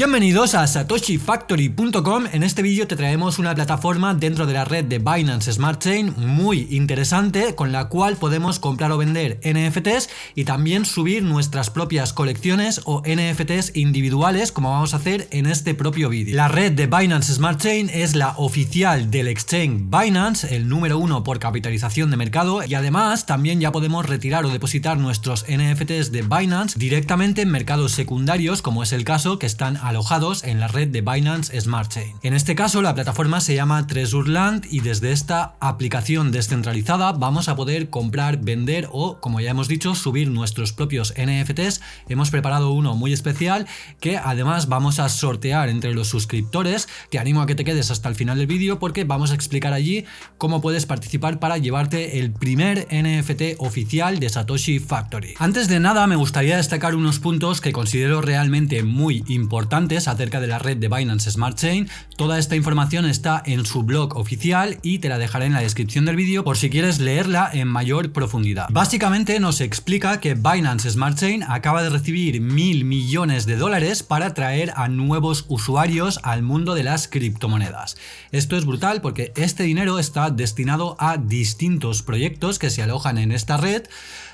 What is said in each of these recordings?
Bienvenidos a satoshifactory.com, en este vídeo te traemos una plataforma dentro de la red de Binance Smart Chain muy interesante con la cual podemos comprar o vender NFTs y también subir nuestras propias colecciones o NFTs individuales como vamos a hacer en este propio vídeo. La red de Binance Smart Chain es la oficial del exchange Binance, el número uno por capitalización de mercado y además también ya podemos retirar o depositar nuestros NFTs de Binance directamente en mercados secundarios como es el caso que están alojados en la red de Binance Smart Chain. En este caso la plataforma se llama Treasureland y desde esta aplicación descentralizada vamos a poder comprar, vender o como ya hemos dicho subir nuestros propios NFTs. Hemos preparado uno muy especial que además vamos a sortear entre los suscriptores. Te animo a que te quedes hasta el final del vídeo porque vamos a explicar allí cómo puedes participar para llevarte el primer NFT oficial de Satoshi Factory. Antes de nada me gustaría destacar unos puntos que considero realmente muy importantes acerca de la red de Binance Smart Chain. Toda esta información está en su blog oficial y te la dejaré en la descripción del vídeo por si quieres leerla en mayor profundidad. Básicamente nos explica que Binance Smart Chain acaba de recibir mil millones de dólares para traer a nuevos usuarios al mundo de las criptomonedas. Esto es brutal porque este dinero está destinado a distintos proyectos que se alojan en esta red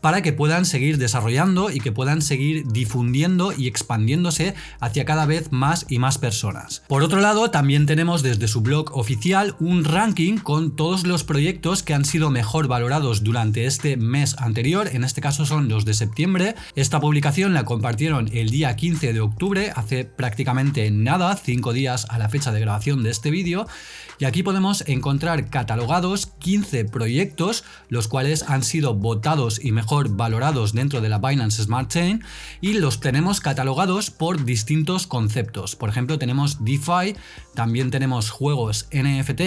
para que puedan seguir desarrollando y que puedan seguir difundiendo y expandiéndose hacia cada vez más y más personas. Por otro lado, también tenemos desde su blog oficial un ranking con todos los proyectos que han sido mejor valorados durante este mes anterior, en este caso son los de septiembre. Esta publicación la compartieron el día 15 de octubre, hace prácticamente nada, 5 días a la fecha de grabación de este vídeo, y aquí podemos encontrar catalogados 15 proyectos, los cuales han sido votados y mejor valorados dentro de la Binance Smart Chain y los tenemos catalogados por distintos conceptos. Por ejemplo, tenemos DeFi, también tenemos juegos NFT,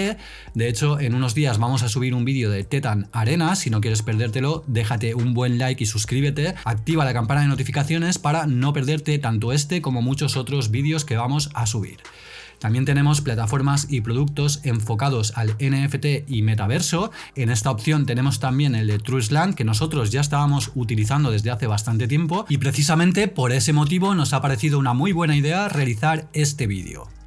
de hecho en unos días vamos a subir un vídeo de Tetan Arena, si no quieres perdértelo déjate un buen like y suscríbete, activa la campana de notificaciones para no perderte tanto este como muchos otros vídeos que vamos a subir. También tenemos plataformas y productos enfocados al NFT y metaverso. En esta opción tenemos también el de Trustland que nosotros ya estábamos utilizando desde hace bastante tiempo y precisamente por ese motivo nos ha parecido una muy buena idea realizar este vídeo.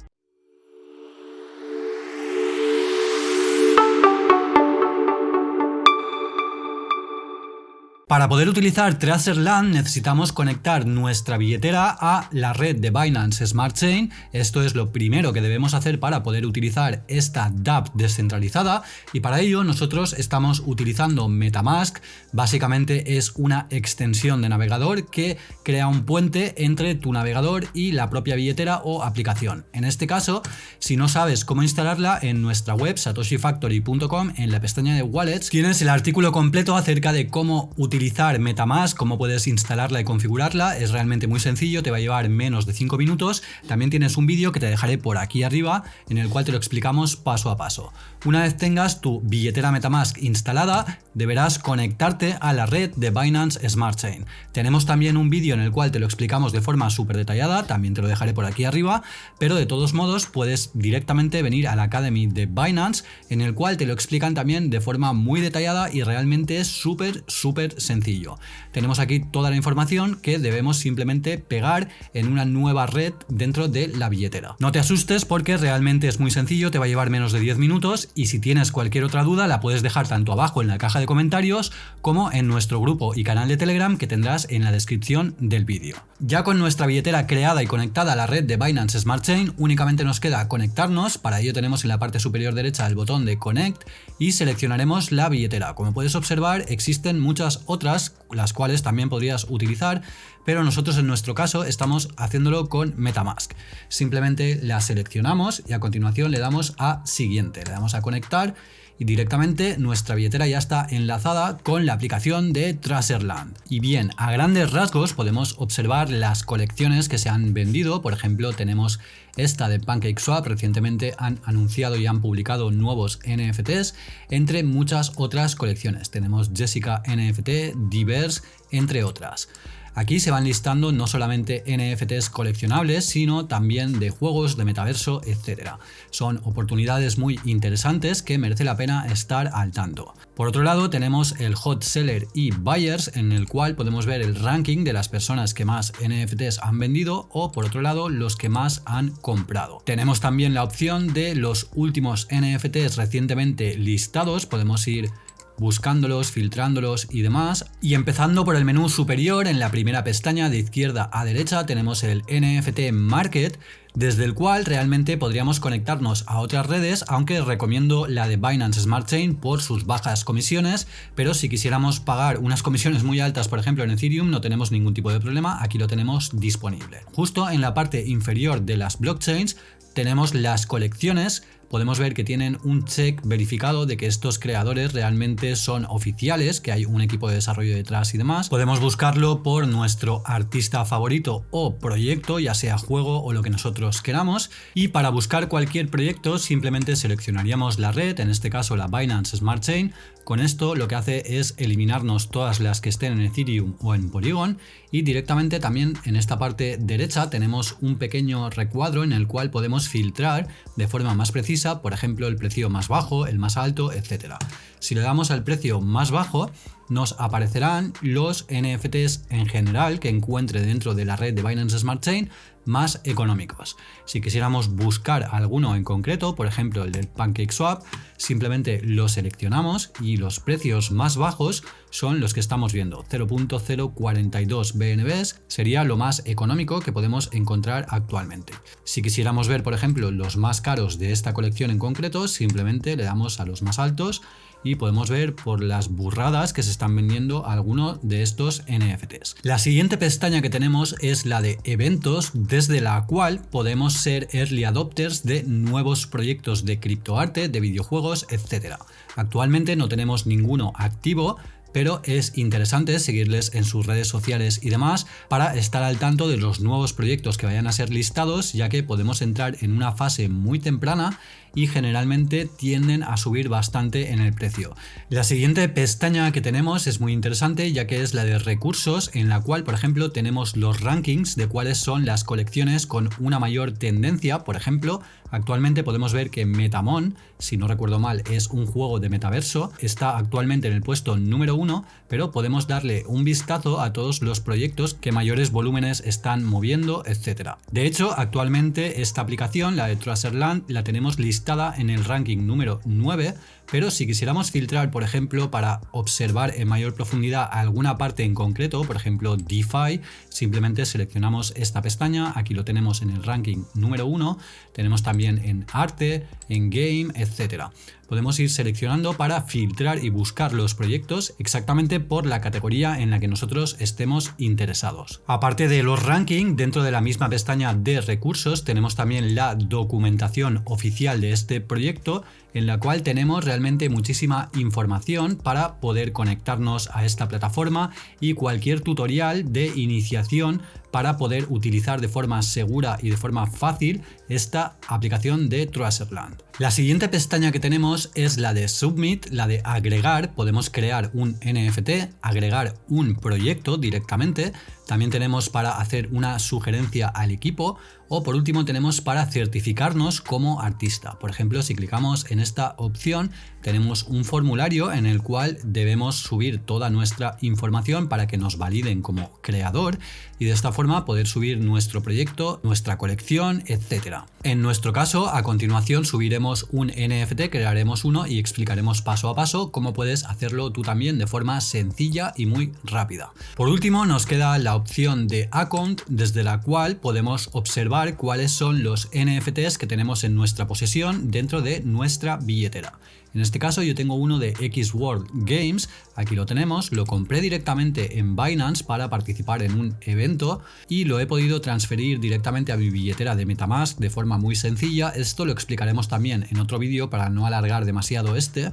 Para poder utilizar Tracerland necesitamos conectar nuestra billetera a la red de Binance Smart Chain. Esto es lo primero que debemos hacer para poder utilizar esta DApp descentralizada y para ello nosotros estamos utilizando Metamask. Básicamente es una extensión de navegador que crea un puente entre tu navegador y la propia billetera o aplicación. En este caso, si no sabes cómo instalarla, en nuestra web satoshifactory.com en la pestaña de Wallets tienes el artículo completo acerca de cómo utilizar utilizar Metamask, cómo puedes instalarla y configurarla, es realmente muy sencillo, te va a llevar menos de 5 minutos. También tienes un vídeo que te dejaré por aquí arriba en el cual te lo explicamos paso a paso. Una vez tengas tu billetera Metamask instalada, deberás conectarte a la red de Binance Smart Chain. Tenemos también un vídeo en el cual te lo explicamos de forma súper detallada, también te lo dejaré por aquí arriba, pero de todos modos puedes directamente venir a la Academy de Binance en el cual te lo explican también de forma muy detallada y realmente es súper, súper sencillo. Tenemos aquí toda la información que debemos simplemente pegar en una nueva red dentro de la billetera. No te asustes porque realmente es muy sencillo, te va a llevar menos de 10 minutos y si tienes cualquier otra duda la puedes dejar tanto abajo en la caja de comentarios como en nuestro grupo y canal de Telegram que tendrás en la descripción del vídeo. Ya con nuestra billetera creada y conectada a la red de Binance Smart Chain, únicamente nos queda conectarnos, para ello tenemos en la parte superior derecha el botón de Connect y seleccionaremos la billetera. Como puedes observar existen muchas otras otras, las cuales también podrías utilizar, pero nosotros en nuestro caso estamos haciéndolo con Metamask. Simplemente la seleccionamos y a continuación le damos a siguiente, le damos a conectar y directamente nuestra billetera ya está enlazada con la aplicación de Tracerland. Y bien, a grandes rasgos podemos observar las colecciones que se han vendido, por ejemplo tenemos esta de PancakeSwap, recientemente han anunciado y han publicado nuevos NFTs, entre muchas otras colecciones. Tenemos Jessica NFT, Diverse, entre otras. Aquí se van listando no solamente NFTs coleccionables, sino también de juegos, de metaverso, etc. Son oportunidades muy interesantes que merece la pena estar al tanto. Por otro lado tenemos el Hot Seller y Buyers en el cual podemos ver el ranking de las personas que más NFTs han vendido o por otro lado los que más han comprado. Tenemos también la opción de los últimos NFTs recientemente listados, podemos ir buscándolos, filtrándolos y demás. Y empezando por el menú superior, en la primera pestaña de izquierda a derecha tenemos el NFT Market, desde el cual realmente podríamos conectarnos a otras redes, aunque recomiendo la de Binance Smart Chain por sus bajas comisiones, pero si quisiéramos pagar unas comisiones muy altas, por ejemplo en Ethereum, no tenemos ningún tipo de problema, aquí lo tenemos disponible. Justo en la parte inferior de las blockchains tenemos las colecciones podemos ver que tienen un check verificado de que estos creadores realmente son oficiales, que hay un equipo de desarrollo detrás y demás. Podemos buscarlo por nuestro artista favorito o proyecto, ya sea juego o lo que nosotros queramos. Y para buscar cualquier proyecto simplemente seleccionaríamos la red, en este caso la Binance Smart Chain, con esto lo que hace es eliminarnos todas las que estén en Ethereum o en Polygon y directamente también en esta parte derecha tenemos un pequeño recuadro en el cual podemos filtrar de forma más precisa, por ejemplo el precio más bajo, el más alto, etc. Si le damos al precio más bajo, nos aparecerán los NFTs en general que encuentre dentro de la red de Binance Smart Chain más económicos. Si quisiéramos buscar alguno en concreto, por ejemplo el del PancakeSwap, simplemente lo seleccionamos y los precios más bajos son los que estamos viendo. 0.042 BNBs sería lo más económico que podemos encontrar actualmente. Si quisiéramos ver, por ejemplo, los más caros de esta colección en concreto, simplemente le damos a los más altos y podemos ver por las burradas que se están vendiendo algunos de estos NFTs. La siguiente pestaña que tenemos es la de eventos desde la cual podemos ser early adopters de nuevos proyectos de criptoarte, de videojuegos, etc. Actualmente no tenemos ninguno activo, pero es interesante seguirles en sus redes sociales y demás para estar al tanto de los nuevos proyectos que vayan a ser listados, ya que podemos entrar en una fase muy temprana y generalmente tienden a subir bastante en el precio. La siguiente pestaña que tenemos es muy interesante ya que es la de recursos en la cual por ejemplo tenemos los rankings de cuáles son las colecciones con una mayor tendencia, por ejemplo actualmente podemos ver que Metamon, si no recuerdo mal es un juego de metaverso, está actualmente en el puesto número uno, pero podemos darle un vistazo a todos los proyectos que mayores volúmenes están moviendo, etc. De hecho actualmente esta aplicación, la de Tracerland, la tenemos listada en el ranking número 9, pero si quisiéramos filtrar, por ejemplo, para observar en mayor profundidad alguna parte en concreto, por ejemplo DeFi, simplemente seleccionamos esta pestaña, aquí lo tenemos en el ranking número 1, tenemos también en arte, en game, etcétera. Podemos ir seleccionando para filtrar y buscar los proyectos exactamente por la categoría en la que nosotros estemos interesados. Aparte de los rankings, dentro de la misma pestaña de recursos tenemos también la documentación oficial de este proyecto en la cual tenemos realmente muchísima información para poder conectarnos a esta plataforma y cualquier tutorial de iniciación para poder utilizar de forma segura y de forma fácil esta aplicación de Tracerland. La siguiente pestaña que tenemos es la de Submit, la de agregar. Podemos crear un NFT, agregar un proyecto directamente. También tenemos para hacer una sugerencia al equipo o por último tenemos para certificarnos como artista. Por ejemplo, si clicamos en esta opción tenemos un formulario en el cual debemos subir toda nuestra información para que nos validen como creador y de esta forma poder subir nuestro proyecto, nuestra colección, etc. En nuestro caso, a continuación subiremos un NFT, crearemos uno y explicaremos paso a paso cómo puedes hacerlo tú también de forma sencilla y muy rápida. Por último, nos queda la opción de Account desde la cual podemos observar cuáles son los NFTs que tenemos en nuestra posesión dentro de nuestra billetera. En este caso yo tengo uno de X World Games, aquí lo tenemos, lo compré directamente en Binance para participar en un evento y lo he podido transferir directamente a mi billetera de Metamask de forma muy sencilla, esto lo explicaremos también en otro vídeo para no alargar demasiado este,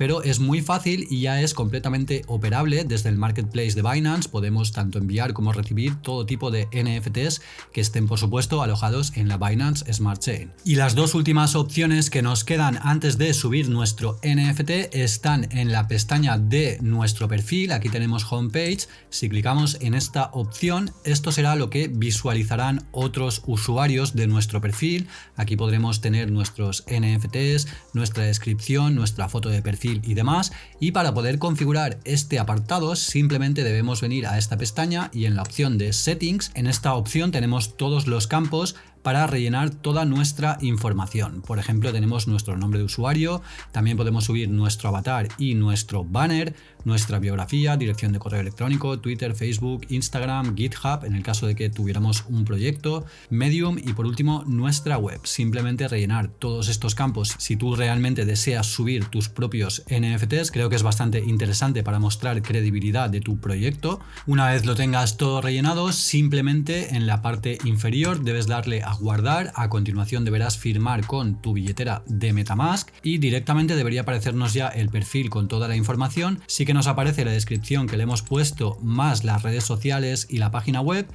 pero es muy fácil y ya es completamente operable desde el marketplace de Binance. Podemos tanto enviar como recibir todo tipo de NFTs que estén por supuesto alojados en la Binance Smart Chain. Y las dos últimas opciones que nos quedan antes de subir nuestro NFT están en la pestaña de nuestro perfil. Aquí tenemos homepage. Si clicamos en esta opción, esto será lo que visualizarán otros usuarios de nuestro perfil. Aquí podremos tener nuestros NFTs, nuestra descripción, nuestra foto de perfil y demás. Y para poder configurar este apartado simplemente debemos venir a esta pestaña y en la opción de Settings, en esta opción tenemos todos los campos para rellenar toda nuestra información. Por ejemplo, tenemos nuestro nombre de usuario, también podemos subir nuestro avatar y nuestro banner, nuestra biografía, dirección de correo electrónico, Twitter, Facebook, Instagram, GitHub, en el caso de que tuviéramos un proyecto, Medium y por último nuestra web. Simplemente rellenar todos estos campos. Si tú realmente deseas subir tus propios NFTs, creo que es bastante interesante para mostrar credibilidad de tu proyecto. Una vez lo tengas todo rellenado, simplemente en la parte inferior debes darle a guardar, a continuación deberás firmar con tu billetera de Metamask y directamente debería aparecernos ya el perfil con toda la información, que nos aparece la descripción que le hemos puesto más las redes sociales y la página web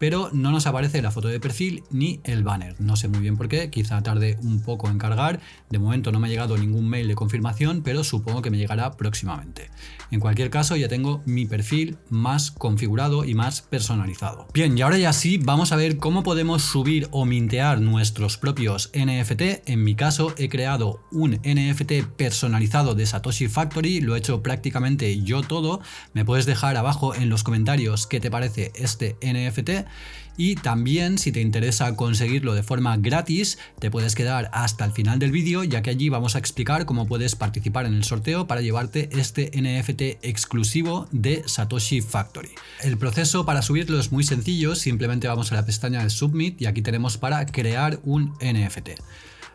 pero no nos aparece la foto de perfil ni el banner. No sé muy bien por qué, quizá tarde un poco en cargar. De momento no me ha llegado ningún mail de confirmación, pero supongo que me llegará próximamente. En cualquier caso ya tengo mi perfil más configurado y más personalizado. Bien, y ahora ya sí, vamos a ver cómo podemos subir o mintear nuestros propios NFT. En mi caso he creado un NFT personalizado de Satoshi Factory, lo he hecho prácticamente yo todo. Me puedes dejar abajo en los comentarios qué te parece este NFT y también si te interesa conseguirlo de forma gratis te puedes quedar hasta el final del vídeo ya que allí vamos a explicar cómo puedes participar en el sorteo para llevarte este NFT exclusivo de Satoshi Factory. El proceso para subirlo es muy sencillo, simplemente vamos a la pestaña de Submit y aquí tenemos para crear un NFT.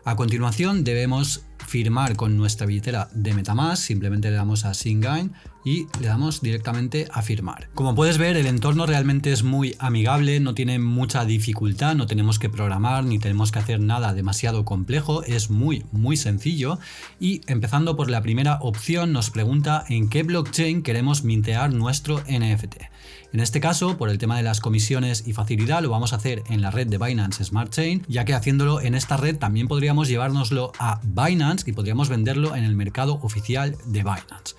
A continuación debemos firmar con nuestra billetera de Metamask, simplemente le damos a Sign y le damos directamente a firmar. Como puedes ver el entorno realmente es muy amigable, no tiene mucha dificultad, no tenemos que programar ni tenemos que hacer nada demasiado complejo, es muy muy sencillo y empezando por la primera opción nos pregunta en qué blockchain queremos mintear nuestro NFT. En este caso, por el tema de las comisiones y facilidad, lo vamos a hacer en la red de Binance Smart Chain, ya que haciéndolo en esta red también podríamos llevárnoslo a Binance y podríamos venderlo en el mercado oficial de Binance.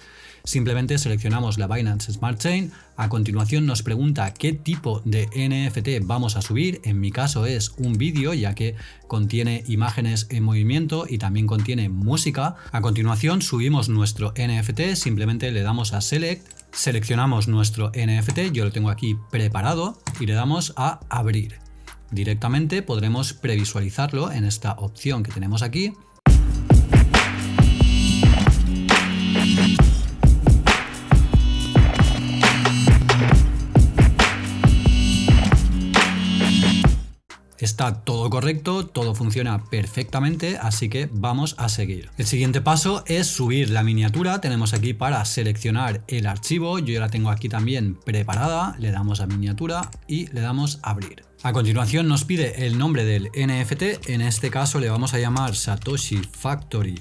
Simplemente seleccionamos la Binance Smart Chain, a continuación nos pregunta qué tipo de NFT vamos a subir, en mi caso es un vídeo ya que contiene imágenes en movimiento y también contiene música. A continuación subimos nuestro NFT, simplemente le damos a Select, seleccionamos nuestro NFT, yo lo tengo aquí preparado y le damos a abrir. Directamente podremos previsualizarlo en esta opción que tenemos aquí Está todo correcto, todo funciona perfectamente, así que vamos a seguir. El siguiente paso es subir la miniatura. Tenemos aquí para seleccionar el archivo. Yo ya la tengo aquí también preparada. Le damos a miniatura y le damos a abrir. A continuación nos pide el nombre del NFT. En este caso le vamos a llamar Satoshi Factory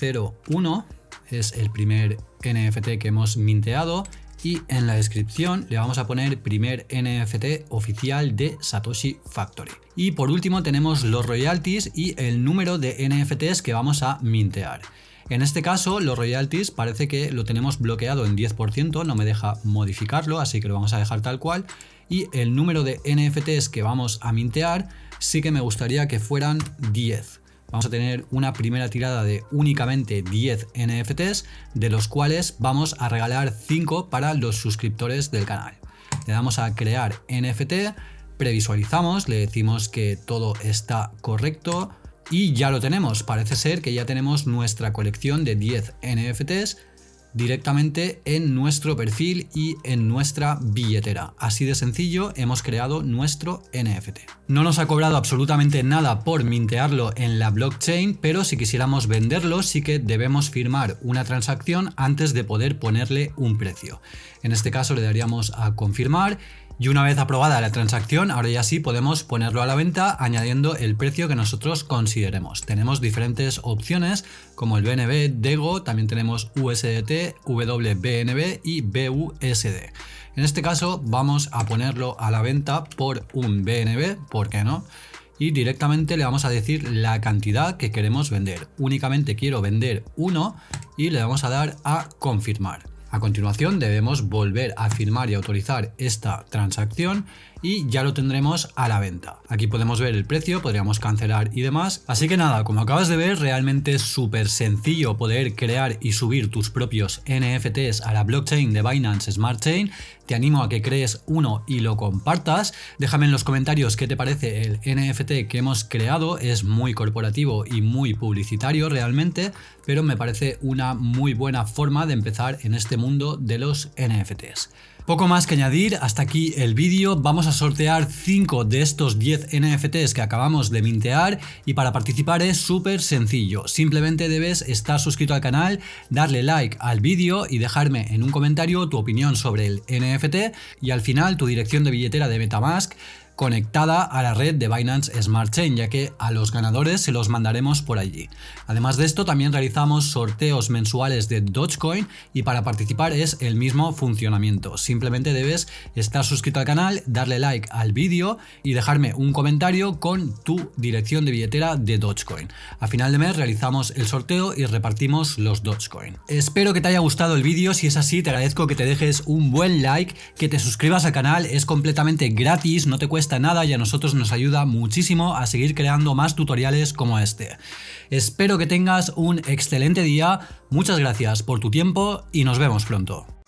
01. Es el primer NFT que hemos minteado y en la descripción le vamos a poner primer NFT oficial de Satoshi Factory. Y por último tenemos los royalties y el número de NFTs que vamos a mintear. En este caso los royalties parece que lo tenemos bloqueado en 10%, no me deja modificarlo, así que lo vamos a dejar tal cual. Y el número de NFTs que vamos a mintear sí que me gustaría que fueran 10 vamos a tener una primera tirada de únicamente 10 NFTs, de los cuales vamos a regalar 5 para los suscriptores del canal. Le damos a crear NFT, previsualizamos, le decimos que todo está correcto y ya lo tenemos. Parece ser que ya tenemos nuestra colección de 10 NFTs directamente en nuestro perfil y en nuestra billetera. Así de sencillo hemos creado nuestro NFT. No nos ha cobrado absolutamente nada por mintearlo en la blockchain, pero si quisiéramos venderlo sí que debemos firmar una transacción antes de poder ponerle un precio. En este caso le daríamos a confirmar Y una vez aprobada la transacción, ahora ya sí podemos ponerlo a la venta añadiendo el precio que nosotros consideremos. Tenemos diferentes opciones como el BNB, DEGO, también tenemos USDT, WBNB y BUSD. En este caso vamos a ponerlo a la venta por un BNB, ¿por qué no? Y directamente le vamos a decir la cantidad que queremos vender. Únicamente quiero vender uno y le vamos a dar a confirmar. A continuación debemos volver a firmar y autorizar esta transacción y ya lo tendremos a la venta. Aquí podemos ver el precio, podríamos cancelar y demás. Así que nada, como acabas de ver, realmente es súper sencillo poder crear y subir tus propios NFTs a la blockchain de Binance Smart Chain. Te animo a que crees uno y lo compartas. Déjame en los comentarios qué te parece el NFT que hemos creado. Es muy corporativo y muy publicitario realmente, pero me parece una muy buena forma de empezar en este mundo de los NFTs. Poco más que añadir, hasta aquí el vídeo, vamos a sortear 5 de estos 10 NFTs que acabamos de mintear y para participar es súper sencillo, simplemente debes estar suscrito al canal, darle like al vídeo y dejarme en un comentario tu opinión sobre el NFT y al final tu dirección de billetera de Metamask conectada a la red de Binance Smart Chain, ya que a los ganadores se los mandaremos por allí. Además de esto, también realizamos sorteos mensuales de Dogecoin y para participar es el mismo funcionamiento. Simplemente debes estar suscrito al canal, darle like al vídeo y dejarme un comentario con tu dirección de billetera de Dogecoin. A final de mes realizamos el sorteo y repartimos los Dogecoin. Espero que te haya gustado el vídeo, si es así te agradezco que te dejes un buen like, que te suscribas al canal, es completamente gratis, no te nada y a nosotros nos ayuda muchísimo a seguir creando más tutoriales como este. Espero que tengas un excelente día, muchas gracias por tu tiempo y nos vemos pronto.